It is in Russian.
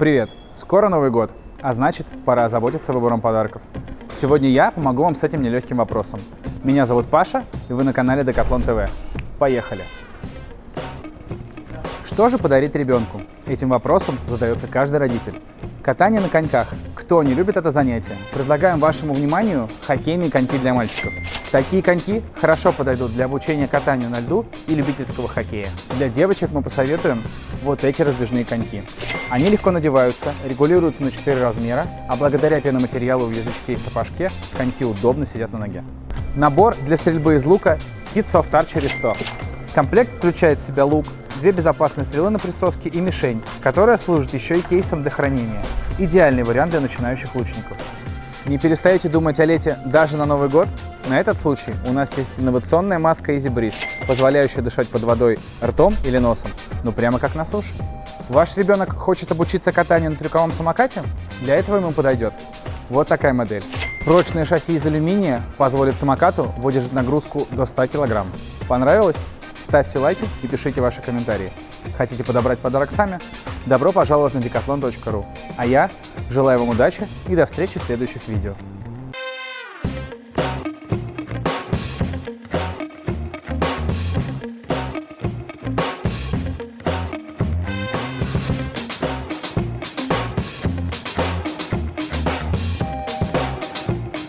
Привет! Скоро Новый год, а значит, пора озаботиться выбором подарков. Сегодня я помогу вам с этим нелегким вопросом. Меня зовут Паша, и вы на канале Decathlon TV. Поехали! Что же подарить ребенку? Этим вопросом задается каждый родитель. Катание на коньках. Кто не любит это занятие? Предлагаем вашему вниманию хоккейные коньки для мальчиков. Такие коньки хорошо подойдут для обучения катанию на льду и любительского хоккея. Для девочек мы посоветуем вот эти раздвижные коньки. Они легко надеваются, регулируются на 4 размера, а благодаря пеноматериалу в язычке и сапожке коньки удобно сидят на ноге. Набор для стрельбы из лука Kit Soft Archery 100. Комплект включает в себя лук, две безопасные стрелы на присоске и мишень, которая служит еще и кейсом для хранения. Идеальный вариант для начинающих лучников. Не перестаете думать о лете даже на Новый год? На этот случай у нас есть инновационная маска Easy Breeze, позволяющая дышать под водой ртом или носом, ну прямо как на суше. Ваш ребенок хочет обучиться катанию на трюковом самокате? Для этого ему подойдет вот такая модель. Прочное шасси из алюминия позволит самокату выдержать нагрузку до 100 кг. Понравилось? Ставьте лайки и пишите ваши комментарии. Хотите подобрать подарок сами? Добро пожаловать на decathlon.ru. А я желаю вам удачи и до встречи в следующих видео.